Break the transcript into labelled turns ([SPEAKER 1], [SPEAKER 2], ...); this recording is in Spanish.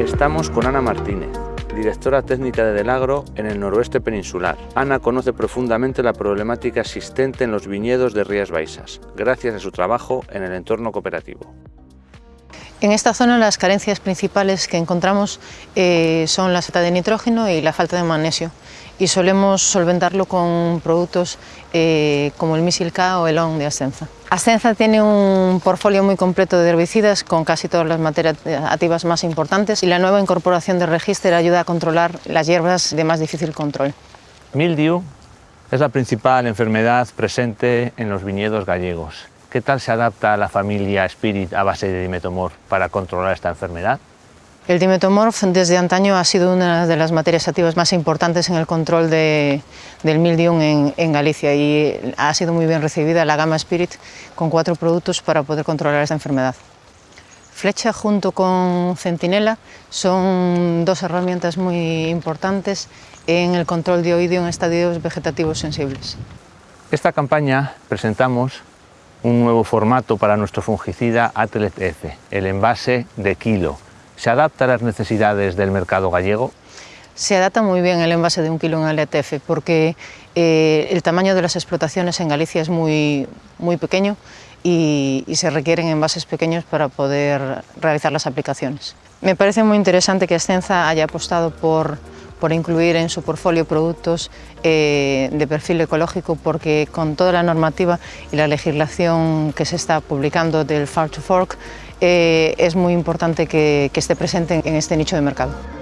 [SPEAKER 1] Estamos con Ana Martínez, directora técnica de Delagro en el noroeste peninsular. Ana conoce profundamente la problemática existente en los viñedos de Rías Baixas, gracias a su trabajo en el entorno cooperativo.
[SPEAKER 2] En esta zona las carencias principales que encontramos eh, son la falta de nitrógeno y la falta de magnesio y solemos solventarlo con productos eh, como el Misil K o el ON de Ascenza. Ascenza tiene un portfolio muy completo de herbicidas con casi todas las materias activas más importantes y la nueva incorporación de Register ayuda a controlar las hierbas de más difícil control.
[SPEAKER 1] Mildew es la principal enfermedad presente en los viñedos gallegos. ¿Qué tal se adapta la familia Spirit a base de dimetomorf para controlar esta enfermedad?
[SPEAKER 2] El dimetomorf desde antaño ha sido una de las materias activas más importantes en el control de, del mildium en, en, Galicia y ha sido muy bien recibida la gama Spirit con cuatro productos para poder controlar esta enfermedad. Flecha junto con Centinela son dos herramientas muy importantes en el control de oidio en estadios vegetativos sensibles.
[SPEAKER 1] Esta campaña presentamos un nuevo formato para nuestro fungicida Atlet F, el envase de kilo. ¿Se adapta a las necesidades del mercado gallego?
[SPEAKER 2] Se adapta muy bien el envase de un kilo en LTF porque eh, el tamaño de las explotaciones en Galicia es muy, muy pequeño y, y, se requieren envases pequeños para poder realizar las aplicaciones. Me parece muy interesante que Ascenza haya apostado por por incluir en su portfolio productos eh, de perfil ecológico porque con toda la normativa y la legislación que se está publicando del Farm to Fork eh, es muy importante que, que esté presente en este nicho de mercado.